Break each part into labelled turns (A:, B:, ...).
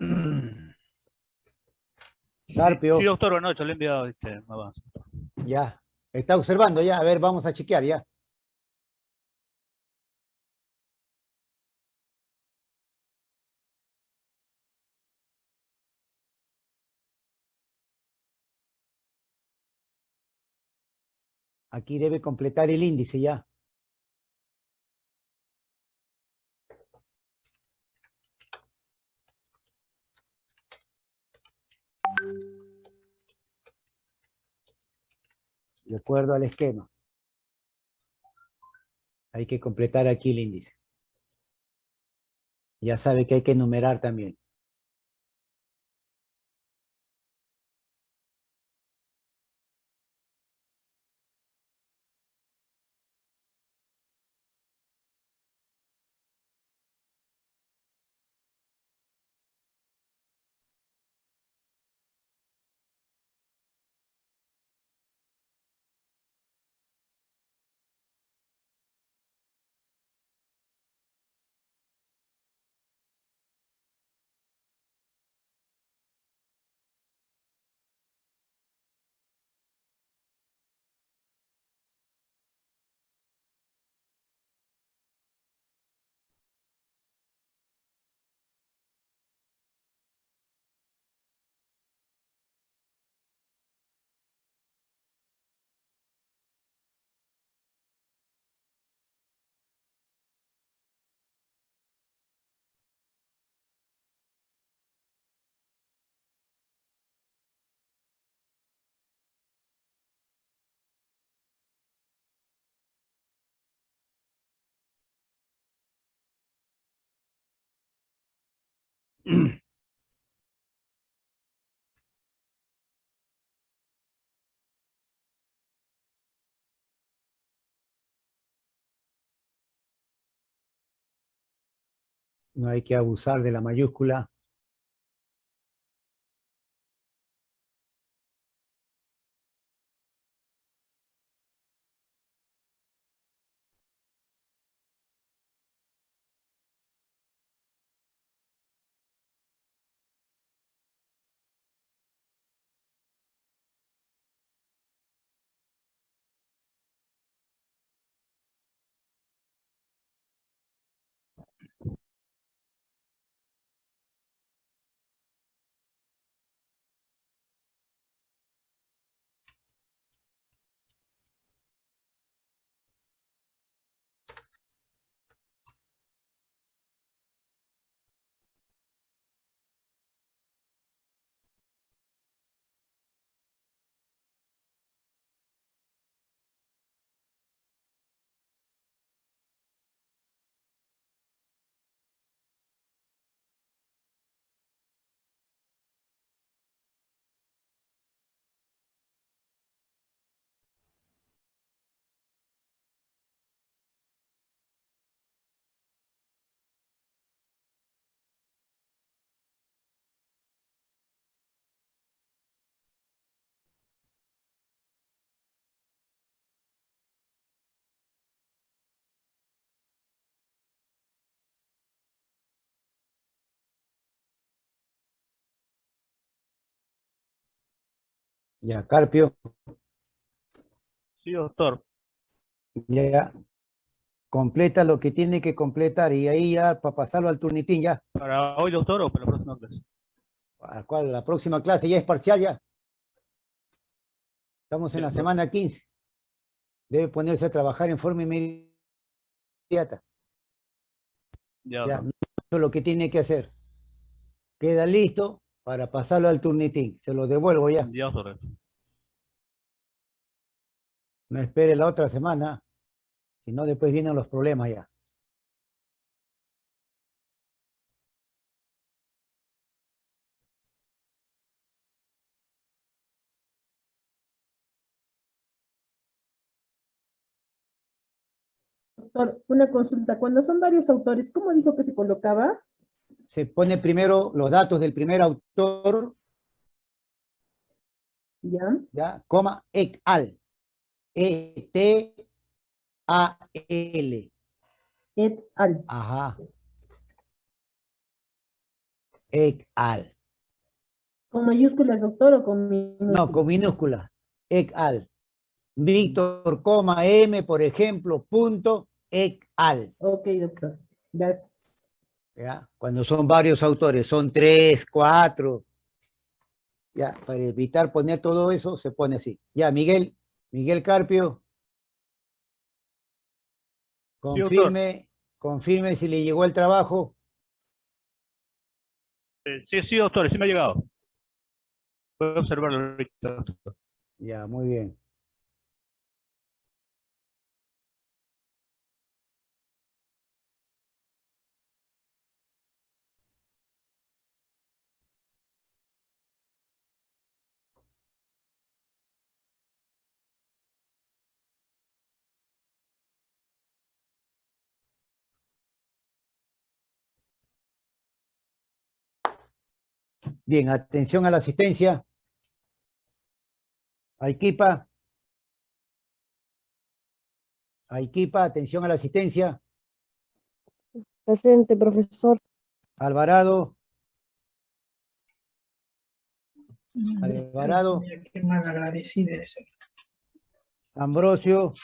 A: Carpio.
B: Sí, doctor, buenas noches, le he enviado este avance.
A: Ya. Está observando ya. A ver, vamos a chequear ya. Aquí debe completar el índice ya. De acuerdo al esquema. Hay que completar aquí el índice. Ya sabe que hay que enumerar también. No hay que abusar de la mayúscula. Ya, Carpio.
B: Sí, doctor.
A: Ya, completa lo que tiene que completar y ahí ya para pasarlo al turnitín ya.
B: ¿Para hoy, doctor, o para la próxima clase?
A: ¿Para cuál? La próxima clase ya es parcial ya. Estamos en
B: Sí,
A: la
B: doctor.
A: semana 15. Debe ponerse a trabajar en forma inmediata.
B: Ya,
A: Ya, es lo que tiene que hacer. Queda listo para pasarlo al turnitín. Se lo devuelvo ya.
B: Ya, doctor.
A: No espere la otra semana. Si no, después vienen los problemas ya.
C: Doctor, una consulta. Cuando son varios autores, ¿cómo dijo que se colocaba?
A: Se pone primero los datos del primer autor,
C: Ya.
A: ya, coma, et al. E-T-A-L.
C: Et al.
A: Ajá. et al.
C: ¿Con mayúsculas, doctor, o con minúsculas?
A: No, con minúscula. Et al. Víctor, coma, M, por ejemplo, punto, et al.
C: Ok, doctor. Gracias.
A: ¿ya? Cuando son varios autores, son tres, cuatro. Ya, para evitar poner todo eso, se pone así. Ya, Miguel, Miguel Carpio. Confirme, confirme si le llegó el trabajo.
B: Eh, sí, sí, doctor, sí me ha llegado. Puedo observarlo ahorita.
A: Ya, muy bien. Bien, atención a la asistencia. Aikipa. Aikipa, atención a la asistencia.
D: Presente, profesor.
A: Alvarado. Alvarado.
E: Mira, Qué mal agradecida es.
A: Ambrosio.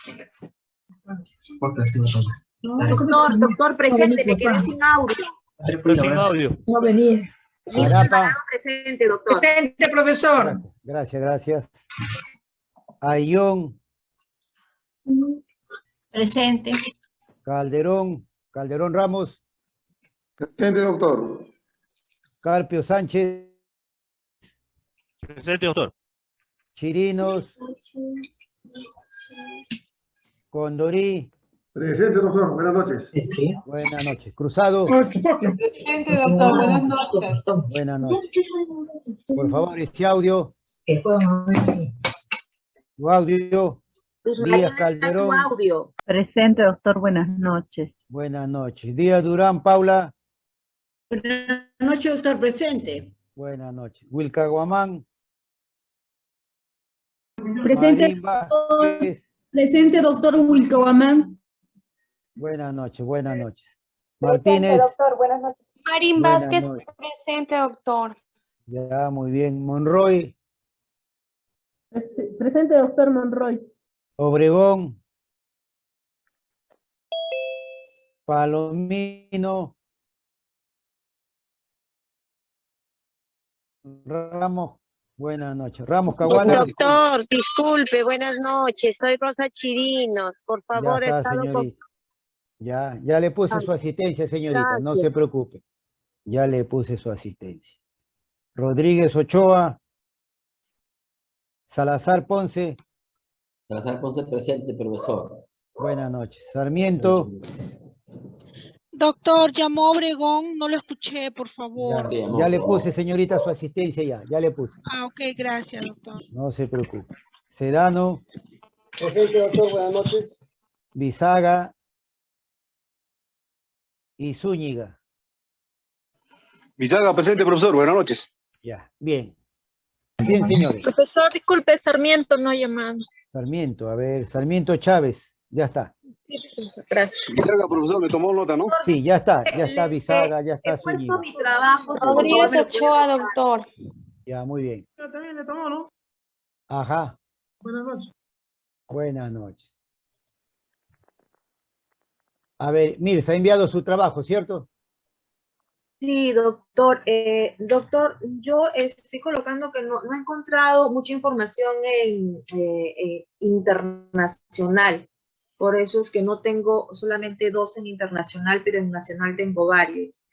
F: Doctor, doctor, presente, me quedé sin audio.
B: Pero sin audio.
E: No venía.
A: Arapa.
F: Presente, doctor.
E: Presente, profesor.
A: Gracias, gracias. Ayón,
F: Presente.
A: Calderón, Calderón Ramos,
G: Presente, doctor.
A: Carpio Sánchez,
B: Presente, doctor.
A: Chirinos, Condorí,
G: Presente, doctor. Buenas noches.
A: buenas noches. Cruzado,
D: Presente, doctor. Buenas noches.
A: buenas noches. Por favor, este audio, tu audio, Díaz Calderón,
F: Tu audio.
H: Presente, doctor, buenas noches.
A: buenas noches. Díaz Durán, Paula,
I: Buenas noches, doctor presente.
A: buenas noches. Wilca Guamán,
C: Presente, presente, doctor Wilcoamán.
A: Buenas noches, buenas noches. Martínez,
D: doctor. Buenas noches.
J: Marín
A: Buenas
J: Vázquez,
A: noches.
J: presente, doctor.
A: ya, muy bien. Monroy,
C: Pres- Presente, doctor Monroy.
A: Obregón, Palomino, Ramos, buenas noches. Ramos Caguana,
F: Doctor, disculpe, buenas noches. Soy Rosa Chirinos. Por favor,
A: está,
F: estado con...
A: Ya, ya le puse su asistencia, señorita, no se preocupe. Ya le puse su asistencia. Rodríguez Ochoa, Salazar Ponce,
K: Salazar Ponce presente, profesor.
A: buenas noches. Sarmiento,
J: Doctor, llamó Obregón, no lo escuché, por
A: ya,
J: favor.
K: Amor.
A: ya le puse, señorita, su asistencia ya, ya le puse.
J: Ah, ok, gracias, doctor.
A: No se preocupe. Sedano,
G: Presente, doctor. Buenas noches.
A: Bisaga y Zúñiga.
G: Bisaga, presente, profesor. Buenas noches.
A: Ya, bien. Bien, señores.
J: Profesor, disculpe, Sarmiento no ha llamado.
A: Sarmiento, a ver, Sarmiento Chávez, ya está.
J: Gracias.
G: Bisaga, profesor, me tomó nota, ¿no?
A: Sí, ya está, ya está Bisaga, ya está
F: He puesto mi trabajo.
J: Rodríguez Ochoa, doctor.
A: Ya, muy bien.
E: Yo también le tomó, ¿no?
A: Ajá,
E: Buenas noches.
A: buenas noches. A ver, mire, se ha enviado su trabajo, ¿cierto?
F: Sí, doctor. Eh, doctor, yo estoy colocando que no, no he encontrado mucha información en eh, eh, internacional. Por eso es que no tengo solamente dos en internacional, pero en nacional tengo varios.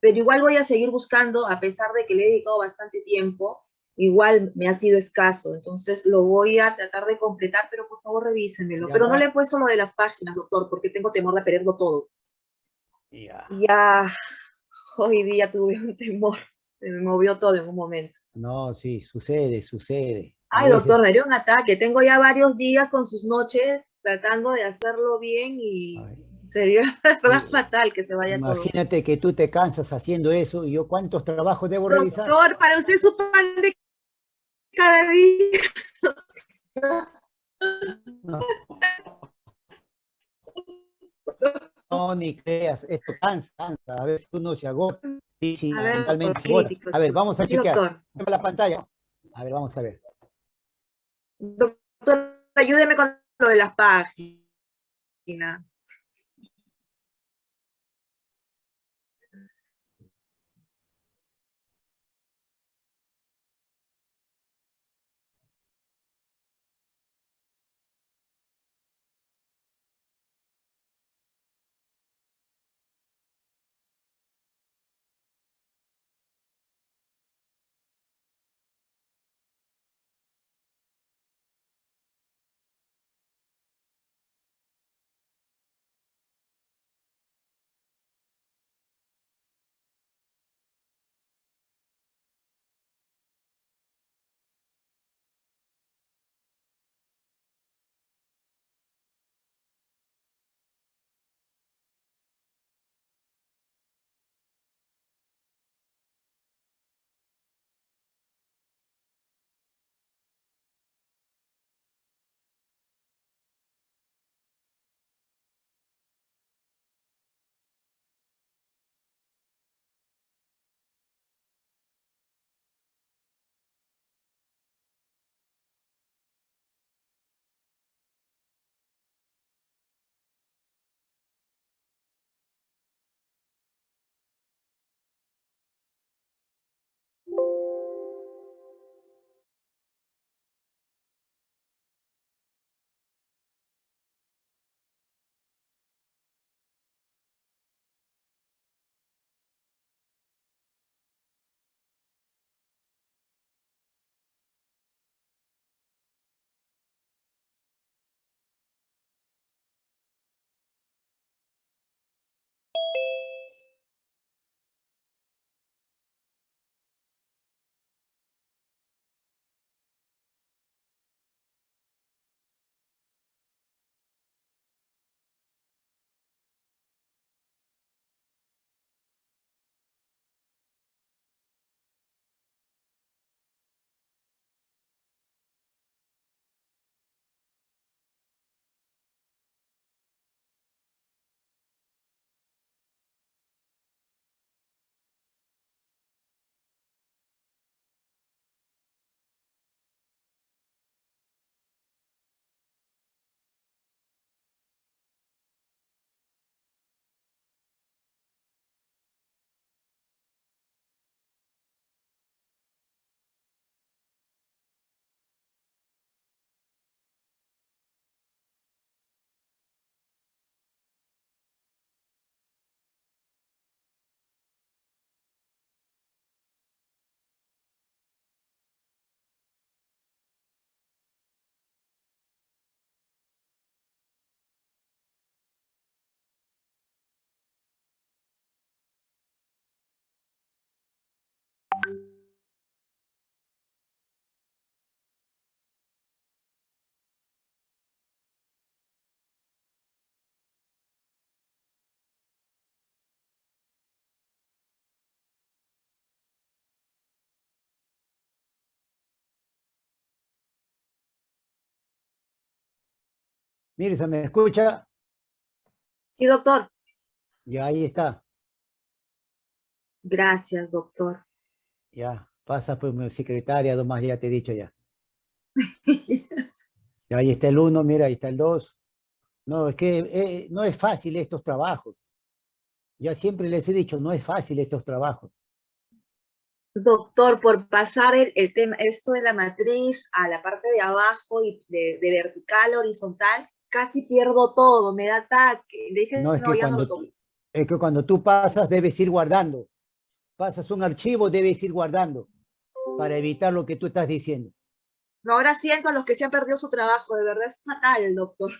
F: Pero igual voy a seguir buscando, a pesar de que le he dedicado bastante tiempo, igual me ha sido escaso. Entonces lo voy a tratar de completar, pero por favor revísenmelo.
A: Ya
F: Pero no le he puesto lo de las páginas, doctor, porque tengo temor de perderlo todo.
A: Ya.
F: Ya hoy día tuve un temor, se me movió todo en un momento.
A: No, sí, sucede, sucede.
F: Ay,
A: veces-
F: doctor, me dio un ataque. Tengo ya varios días con sus noches tratando de hacerlo bien y
A: Ay,
F: sería verdad fatal que se vaya todo.
A: Imagínate que tú te cansas haciendo eso y yo cuántos trabajos debo revisar.
F: Doctor, para usted su pan de cada día.
A: No. ni creas, esto cansa, cansa, a veces uno se agota, y sí,
F: A ver,
A: A ver, vamos a
F: Sí,
A: chequear.
F: doctor.
A: La pantalla. A ver, vamos a ver.
F: Doctor, ayúdeme con lo de las páginas.
A: Mire, ¿se me escucha?
F: Sí, doctor.
A: Y ahí está.
F: Gracias, doctor.
A: Ya, pasa por mi secretaria, nomás ya te he dicho ya. Y ahí está el uno, mira, ahí está el dos. No, es que eh, no es fácil estos trabajos. Ya siempre les he dicho, no es fácil estos trabajos.
F: Doctor, por pasar el, el tema, esto de la matriz a la parte de abajo y de, de vertical a horizontal, casi pierdo todo, me da ataque. Dije,
A: No, es que,
F: ya no
A: cuando,
F: lo
A: es que cuando tú pasas debes ir guardando. Pasas un archivo, debes ir guardando para evitar lo que tú estás diciendo.
F: No, ahora siento a los que se han perdido su trabajo, de verdad es fatal, doctor.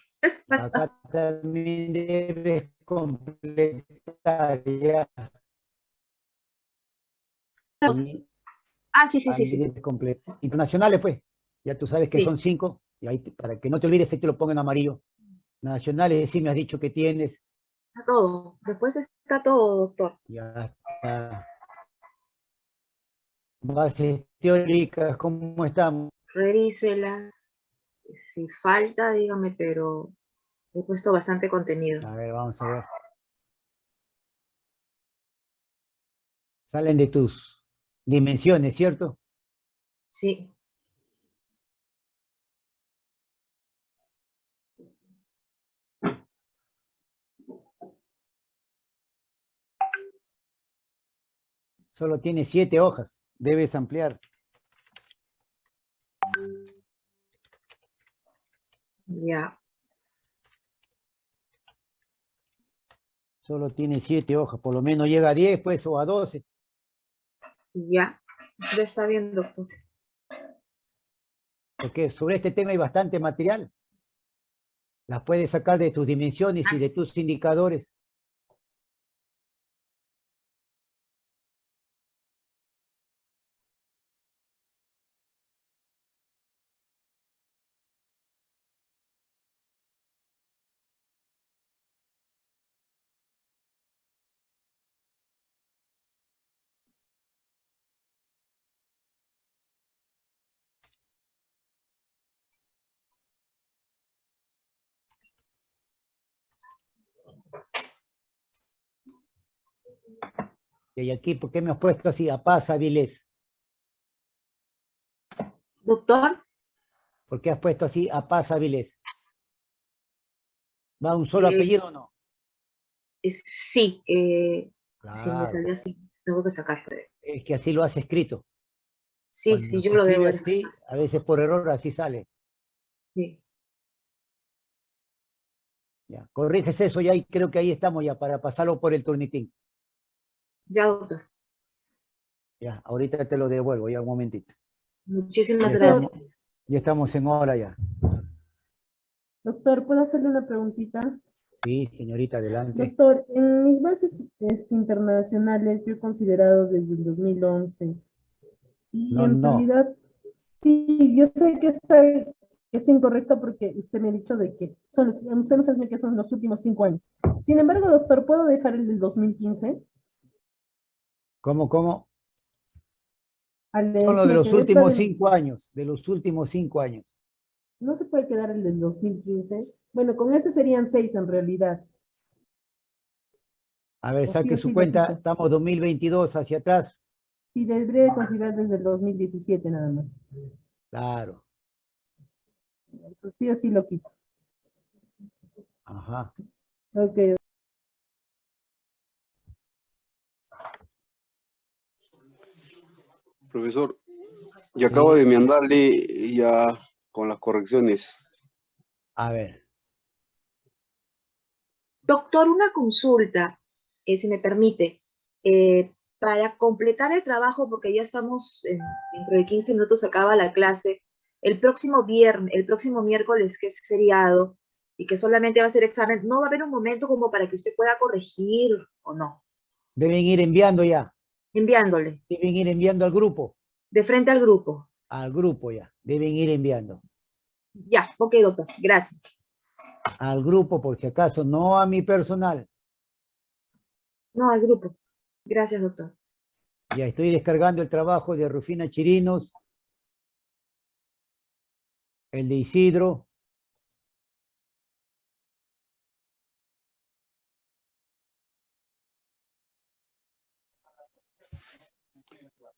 A: Acá también debes completar ya.
F: Ah, sí, sí, sí, sí.
A: Internacionales, pues. Ya tú sabes que
F: Sí.
A: son cinco y ahí, para que no te olvides, ahí te lo pongo en amarillo. Nacionales, sí me has dicho que tienes.
F: Está todo. Después está todo, doctor.
A: Ya está. Bases teóricas, ¿cómo estamos?
F: Revísela. Si falta, dígame, pero he puesto bastante contenido.
A: A ver, vamos a ver. Salen de tus dimensiones, ¿cierto?
F: Sí.
A: Solo tiene siete hojas. Debes ampliar.
F: Ya.
A: Solo tiene siete hojas. Por lo menos llega a 10, pues, o a 12.
F: Ya. Ya está bien, doctor.
A: Porque sobre este tema hay bastante material. Las puedes sacar de tus dimensiones y de tus indicadores. Y aquí, ¿por qué me has puesto así? A paz, Avilés.
F: Doctor,
A: ¿Por qué has puesto así? A paz, Avilés. ¿Va un solo
F: Eh,
A: apellido o no?
F: es- sí, eh, sí me
A: Claro,
F: salió así. Tengo que sacar.
A: es que así lo has escrito.
F: Sí,
A: Cuando
F: sí, yo lo de
A: así, a veces por error así sale.
F: Sí.
A: Ya. Corriges eso ya y creo que ahí estamos ya para pasarlo por el turnitín.
F: Ya, doctor.
A: Ya, ahorita te lo devuelvo, ya un momentito.
F: Muchísimas
A: Ya
F: gracias.
A: estamos, ya estamos en hora ya.
C: Doctor, ¿puedo hacerle una preguntita?
A: Sí, señorita, adelante.
C: Doctor, en mis bases este, internacionales yo he considerado desde el 2011 y
A: No,
C: en
A: no.
C: realidad, sí, yo sé que está, está incorrecto porque usted me ha dicho de que son los, usted nos que son los últimos cinco años. Sin embargo, doctor, ¿puedo dejar el del 2015?
A: ¿Cómo, cómo?
C: Al
A: Son los de los últimos cinco años, de los últimos cinco años.
C: No se puede quedar el del 2015. Bueno, con ese serían seis en realidad.
A: A ver,
C: O sí
A: saque su
C: sí
A: cuenta,
C: quito.
A: estamos 2022 hacia atrás.
C: Sí, debería de considerar desde el 2017 nada más.
A: Claro,
C: Entonces, sí o sí lo quito.
A: ajá.
C: Ok,
G: Profesor, y acabo de enmendarle ya con las correcciones.
A: A ver,
F: Doctor, una consulta, eh, si me permite. Eh, para completar el trabajo, porque ya estamos, en- dentro de 15 minutos acaba la clase, el próximo viernes, el próximo miércoles, que es feriado, y que solamente va a ser examen, ¿no va a haber un momento como para que usted pueda corregir o no?
A: deben ir enviando ya,
F: Enviándole,
A: deben ir enviando al grupo,
F: de frente al grupo.
A: al grupo ya, deben ir enviando.
F: Ya, ok, doctor, gracias.
A: Al grupo, por si acaso, no a mi personal.
F: No, al grupo. Gracias, doctor.
A: Ya estoy descargando el trabajo de Rufina Chirinos, el de Isidro,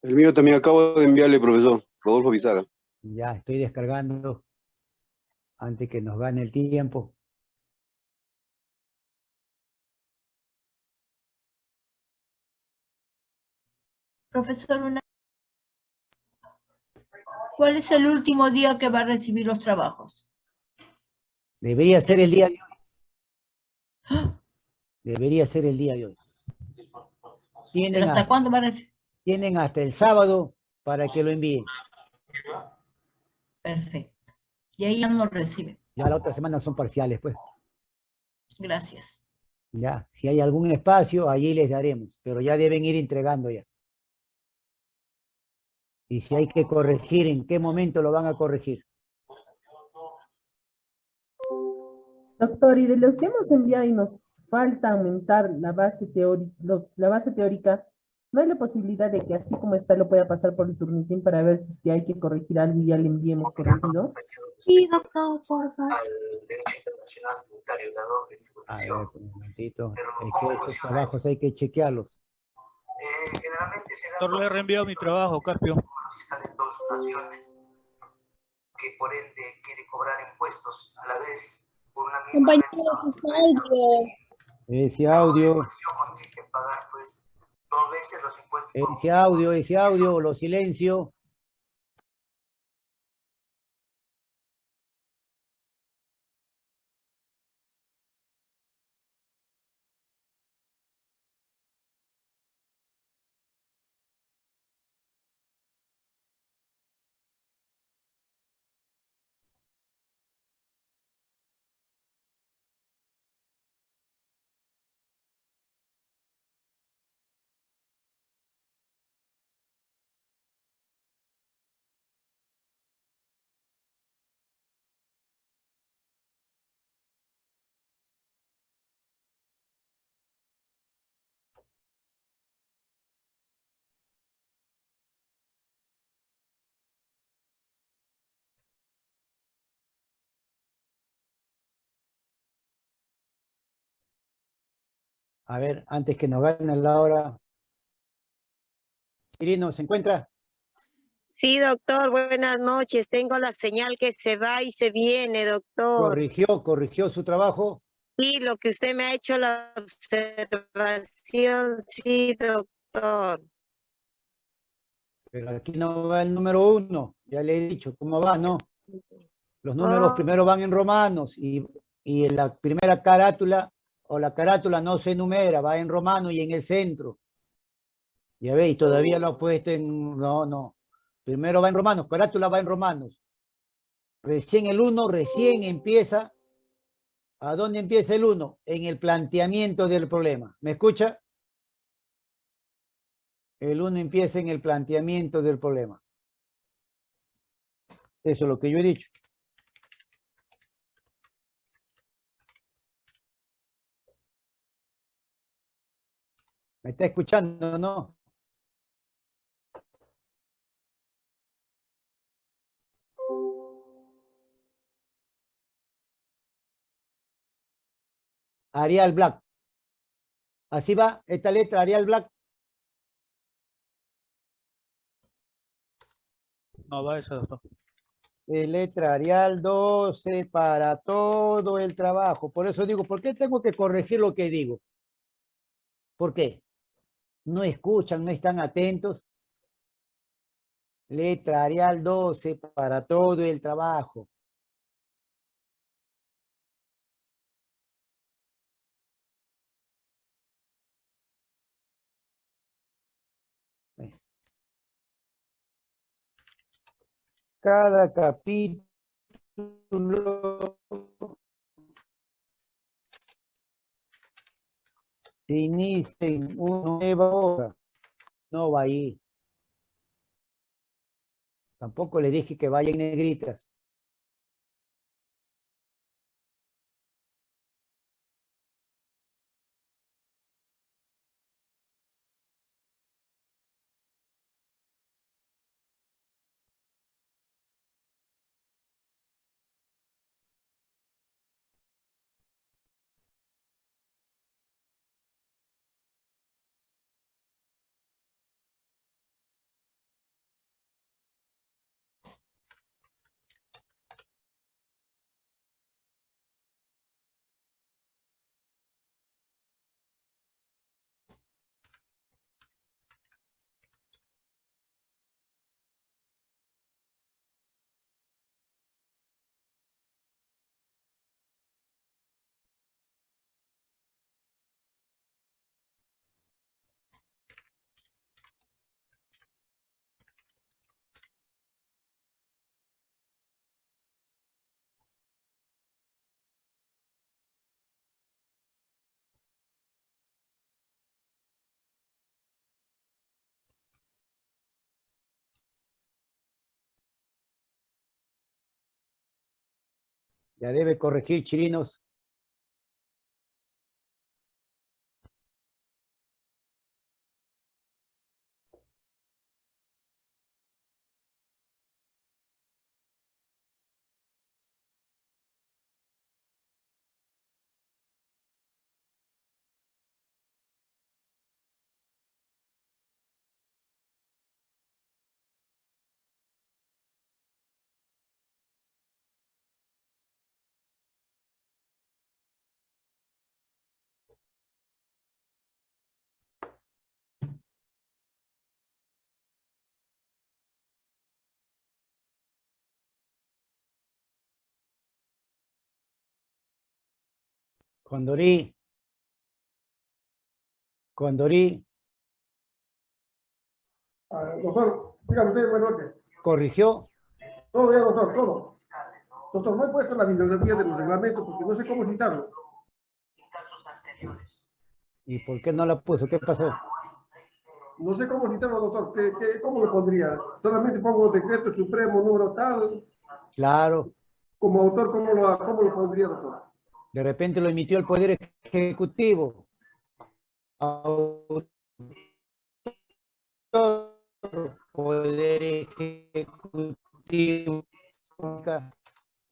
G: El mío también acabo de enviarle, profesor, Rodolfo Bizaga.
A: ya estoy descargando antes que nos gane el tiempo.
I: Profesor, una... ¿cuál es el último día que va a recibir los trabajos?
A: Debería ser el día de hoy. Debería ser el día de hoy.
I: ¿Pero hasta
A: hasta,
I: cuándo va a recibir?
A: Tienen hasta el sábado para que lo envíen.
I: Perfecto. Y ahí ya no lo recibe.
A: Ya la otra semana son parciales, pues.
I: Gracias.
A: Ya, si hay algún espacio, allí les daremos, pero ya deben ir entregando ya. Y si hay que corregir, ¿en qué momento lo van a corregir?
C: Doctor, y de los que hemos enviado y nos falta aumentar la base teórica, los, la base teórica, ¿no hay la posibilidad de que así como está lo pueda pasar por el turnitín para ver si es que hay que corregir algo y ya le enviemos corregido?
F: Sí, doctor, por favor.
A: A ver, un momentito. Es que estos trabajos hay que chequearlos.
B: Doctor, le he reenviado mi trabajo, Carpio.
L: fiscal en dos ocasiones, que por ende quiere cobrar impuestos a la vez por una misma
J: Compañeros, sus audio.
A: Ese audio,
L: consiste en pagar pues dos veces los impuestos por
A: ese audio, ese audio, lo silencio. A ver, antes que nos gane la hora. Quirino, ¿se encuentra?
M: Sí, doctor, buenas noches. Tengo la señal que se va y se viene, doctor.
A: Corrigió, corrigió su trabajo.
M: Sí, lo que usted me ha hecho la observación, sí, doctor.
A: Pero aquí no va el número uno. Ya le he dicho cómo va, ¿no? Los números
M: Ah.
A: primero van en romanos y, y en la primera carátula o la carátula no se enumera, va en romano y en el centro. Ya veis, todavía lo ha puesto en... No, no. Primero va en romanos, carátula va en romanos. Recién el uno, recién empieza. ¿A dónde empieza el uno? En el planteamiento del problema. ¿Me escucha? El uno empieza en el planteamiento del problema. Eso es lo que yo he dicho. ¿Me está escuchando no? Arial Black. Así va esta letra, Arial Black.
B: No, va esa, doctor.
A: Eh, letra Arial 12 para todo el trabajo. Por eso digo, ¿por qué tengo que corregir lo que digo? ¿Por qué? No escuchan, no están atentos. Letra Arial 12 para todo el trabajo. Cada capítulo se inicia en una nueva hora. No va ahí. Tampoco le dije que vaya en negritas. Ya debe corregir chirinos. Condorí. Condorí.
N: Ah, doctor, dígame usted, buenas noches.
A: ¿Corrigió?
N: Todo bien, doctor, todo. Doctor, no he puesto la bibliografía de los reglamentos porque no sé cómo citarlo.
A: ¿Y por qué no la puso? ¿Qué pasó?
N: No sé cómo citarlo, doctor. ¿Qué, qué, ¿Cómo lo pondría? Solamente pongo decreto supremo número tal.
A: Claro.
N: Como autor, ¿cómo lo, cómo lo pondría, doctor?
A: De repente lo emitió el Poder Ejecutivo. Poder Ejecutivo.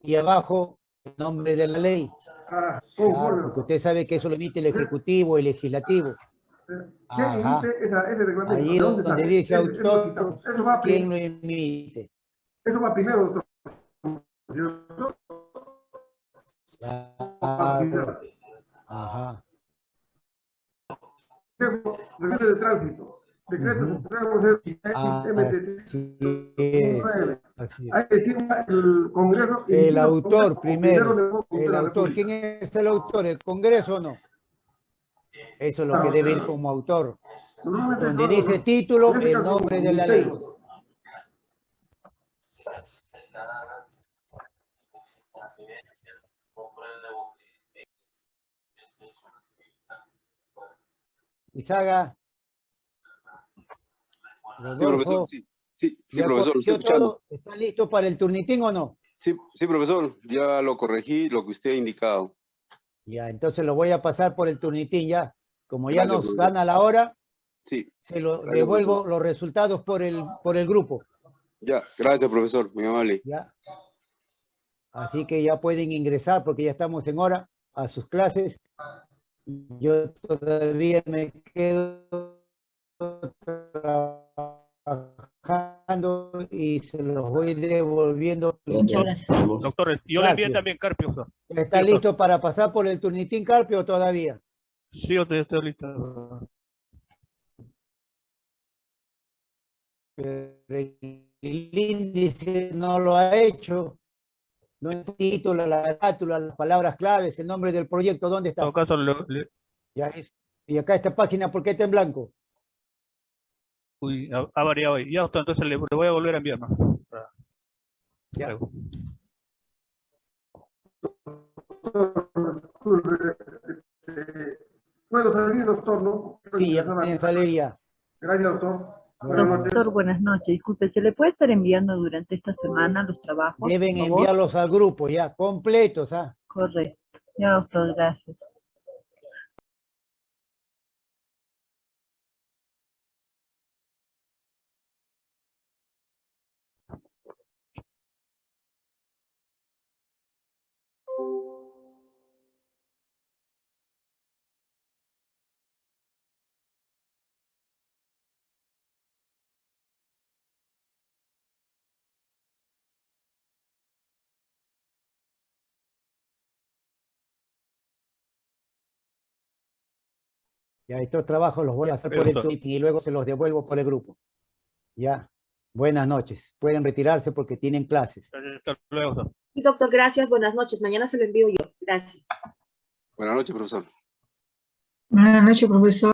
A: Y abajo, el nombre de la ley.
N: Ah,
A: Claro,
N: conforme.
A: porque usted sabe que eso lo emite el Ejecutivo el Legislativo.
N: ¿Quién
A: Ajá.
N: emite esa- ese reglamento?
A: Ahí
N: ¿De dónde
A: donde dice autor, ¿quién lo emite?
N: eso va primero, doctor.
A: Ajá.
N: Reglamento de tránsito. Decreto
A: Ah, es.
N: Ahí firma el Congreso. y
A: El autor primero, el autor. ¿Quién es el autor? ¿El Congreso o no? Eso es lo que debe ir como autor. Donde dice título,
N: en
A: el nombre de la ley. Izaga.
G: Sí, profesor, sí. Sí, sí,
A: ¿ya
G: profesor, estoy escuchando.
A: ¿Está listo para el turnitín o no?
G: Sí, sí, profesor, ya lo corregí, lo que usted ha indicado.
A: Ya, entonces lo voy a pasar por el turnitín ya. Como ya
G: Gracias,
A: nos gana la hora,
G: Sí,
A: se lo
G: Gracias,
A: devuelvo
G: profesor.
A: los resultados por el, por el grupo.
G: ya, gracias, profesor, muy amable.
A: ¿ya? Así que ya pueden ingresar porque ya estamos en hora a sus clases. Yo todavía me quedo trabajando y se los voy devolviendo.
K: Muchas gracias.
B: Doctor, yo le envié también Carpio. doctor.
A: ¿Está listo para pasar por el turnitín Carpio todavía?
B: Sí, yo estoy, estoy listo.
A: Pero el índice no lo ha hecho. No el título, la carátula, las palabras claves, el nombre del proyecto, ¿dónde
B: En
A: está?
B: todo caso, le- le-
A: Ya es. Y acá esta página, ¿por qué está en blanco?
B: uy, ha, ha variado ahí. Ya, doctor, entonces le, le voy a volver a enviar más. Para-
A: Ya.
B: luego.
N: Puedo salir, doctor, ¿no?
A: Sí, ya pueden salir ya.
N: Gracias, doctor.
H: Doctor, buenas noches. Disculpe, ¿se le puede estar enviando durante esta semana los trabajos?
A: Deben enviarlos al grupo ya, completos, ¿ah?
H: Correcto. Ya, doctor, gracias.
A: Ya estos trabajos los voy a hacer por el. Twitter y luego se los devuelvo por el grupo. Ya. Buenas noches. Pueden retirarse porque tienen clases.
B: Hasta luego, doctor.
F: Sí, doctor, gracias. Buenas noches. Mañana se lo envío yo. Gracias.
G: Buenas noches, profesor.
E: Buenas noches, profesor.